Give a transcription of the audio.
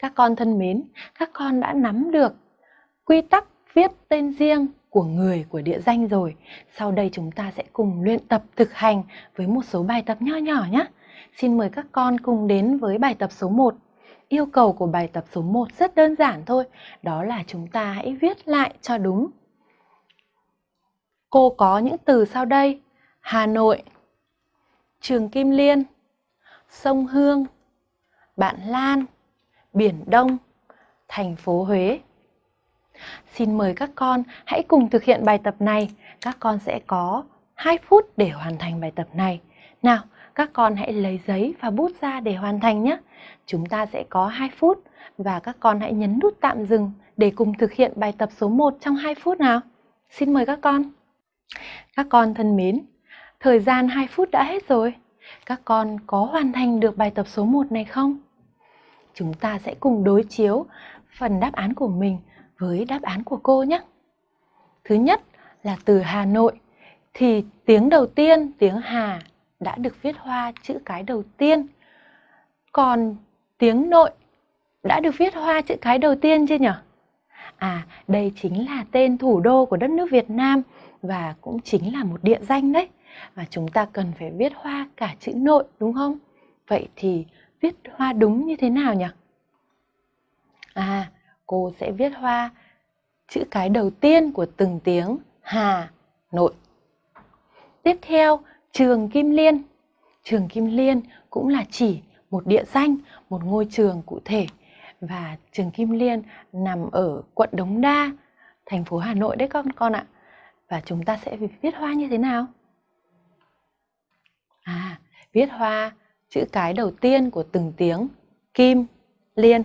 Các con thân mến, các con đã nắm được quy tắc viết tên riêng của người của địa danh rồi. Sau đây chúng ta sẽ cùng luyện tập thực hành với một số bài tập nho nhỏ nhé. Xin mời các con cùng đến với bài tập số 1. Yêu cầu của bài tập số 1 rất đơn giản thôi, đó là chúng ta hãy viết lại cho đúng. Cô có những từ sau đây: Hà Nội, Trường Kim Liên, Sông Hương, Bạn Lan, Biển Đông, thành phố Huế. Xin mời các con hãy cùng thực hiện bài tập này. Các con sẽ có 2 phút để hoàn thành bài tập này. Nào, các con hãy lấy giấy và bút ra để hoàn thành nhé. Chúng ta sẽ có 2 phút và các con hãy nhấn nút tạm dừng để cùng thực hiện bài tập số 1 trong 2 phút nào. Xin mời các con. Các con thân mến, thời gian 2 phút đã hết rồi. Các con có hoàn thành được bài tập số 1 này không? Chúng ta sẽ cùng đối chiếu phần đáp án của mình với đáp án của cô nhé. Thứ nhất là từ Hà Nội thì tiếng đầu tiên, tiếng Hà đã được viết hoa chữ cái đầu tiên. Còn tiếng nội đã được viết hoa chữ cái đầu tiên chưa nhỉ? À, đây chính là tên thủ đô của đất nước Việt Nam và cũng chính là một địa danh đấy. Và chúng ta cần phải viết hoa cả chữ nội đúng không? Vậy thì viết hoa đúng như thế nào nhỉ? À, cô sẽ viết hoa chữ cái đầu tiên của từng tiếng Hà Nội. Tiếp theo, trường Kim Liên. Trường Kim Liên cũng là chỉ một địa danh, một ngôi trường cụ thể. Và trường Kim Liên nằm ở quận Đống Đa, thành phố Hà Nội đấy con con ạ. Và chúng ta sẽ viết hoa như thế nào? À, viết hoa chữ cái đầu tiên của từng tiếng Kim Liên.